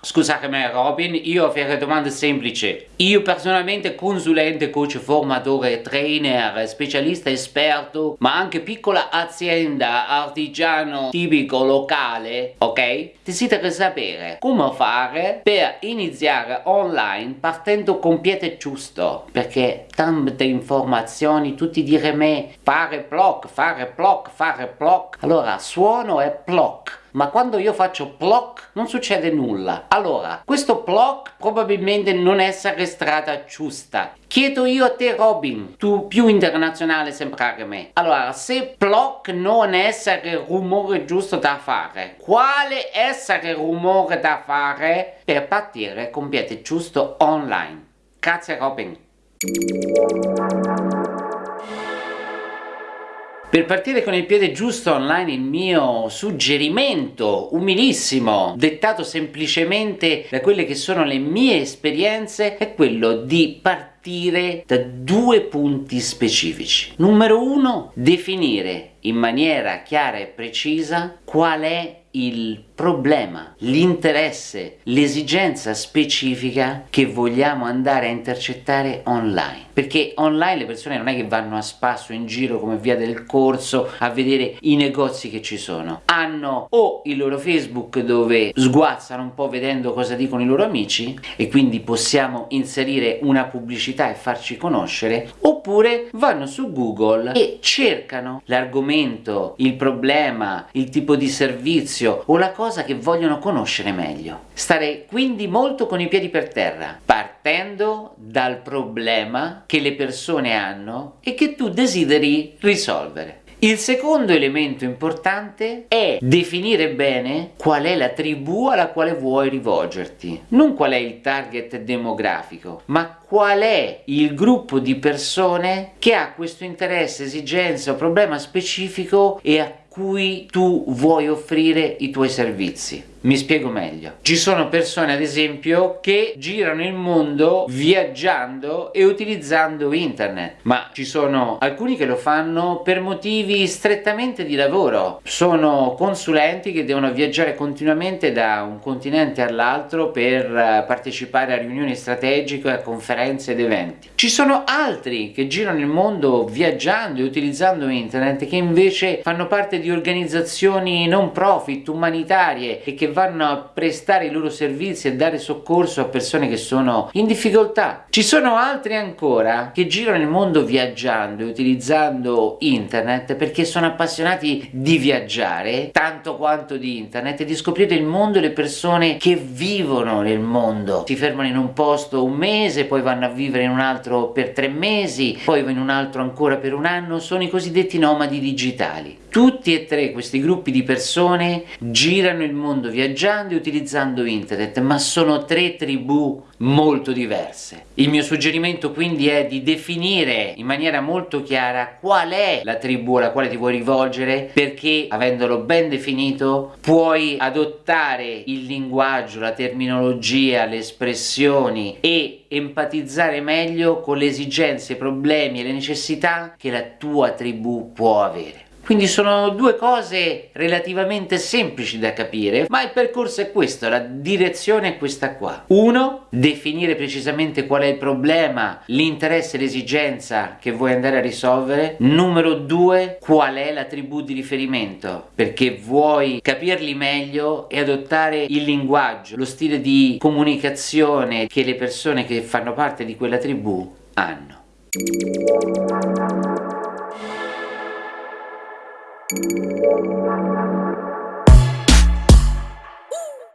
Scusatemi Robin, io ho una domanda semplice. Io personalmente consulente, coach, formatore, trainer, specialista, esperto, ma anche piccola azienda, artigiano, tipico, locale, ok? Desidero sapere come fare per iniziare online partendo con piede giusto, perché tante informazioni, tutti dire me, fare blog, fare blog, fare blog, allora suono e blog ma quando io faccio ploc non succede nulla. Allora, questo ploc probabilmente non è strada giusta. Chiedo io a te Robin, tu più internazionale sembrare me. Allora, se ploc non il rumore giusto da fare, quale essere rumore da fare per partire con piede giusto online? Grazie Robin. Per partire con il piede giusto online il mio suggerimento umilissimo, dettato semplicemente da quelle che sono le mie esperienze, è quello di partire da due punti specifici. Numero uno, definire in maniera chiara e precisa qual è il problema, l'interesse, l'esigenza specifica che vogliamo andare a intercettare online. Perché online le persone non è che vanno a spasso in giro come via del corso a vedere i negozi che ci sono. Hanno o il loro Facebook dove sguazzano un po' vedendo cosa dicono i loro amici e quindi possiamo inserire una pubblicità e farci conoscere, oppure vanno su Google e cercano l'argomento, il problema, il tipo di servizio o la cosa cosa che vogliono conoscere meglio. Stare quindi molto con i piedi per terra, partendo dal problema che le persone hanno e che tu desideri risolvere. Il secondo elemento importante è definire bene qual è la tribù alla quale vuoi rivolgerti. Non qual è il target demografico, ma qual è il gruppo di persone che ha questo interesse, esigenza o problema specifico e a cui tu vuoi offrire i tuoi servizi. Mi spiego meglio. Ci sono persone ad esempio che girano il mondo viaggiando e utilizzando internet, ma ci sono alcuni che lo fanno per motivi strettamente di lavoro. Sono consulenti che devono viaggiare continuamente da un continente all'altro per eh, partecipare a riunioni strategiche, a conferenze ed eventi. Ci sono altri che girano il mondo viaggiando e utilizzando internet che invece fanno parte di organizzazioni non profit, umanitarie e che vanno a prestare i loro servizi e dare soccorso a persone che sono in difficoltà. Ci sono altri ancora che girano il mondo viaggiando e utilizzando internet perché sono appassionati di viaggiare tanto quanto di internet e di scoprire il mondo e le persone che vivono nel mondo. Si fermano in un posto un mese, poi vanno a vivere in un altro per tre mesi, poi in un altro ancora per un anno, sono i cosiddetti nomadi digitali. Tutti e tre questi gruppi di persone girano il mondo viaggiando e utilizzando internet, ma sono tre tribù molto diverse. Il mio suggerimento quindi è di definire in maniera molto chiara qual è la tribù alla quale ti vuoi rivolgere perché avendolo ben definito puoi adottare il linguaggio, la terminologia, le espressioni e empatizzare meglio con le esigenze, i problemi e le necessità che la tua tribù può avere. Quindi sono due cose relativamente semplici da capire, ma il percorso è questo, la direzione è questa qua. Uno, definire precisamente qual è il problema, l'interesse e l'esigenza che vuoi andare a risolvere. Numero due, qual è la tribù di riferimento, perché vuoi capirli meglio e adottare il linguaggio, lo stile di comunicazione che le persone che fanno parte di quella tribù hanno.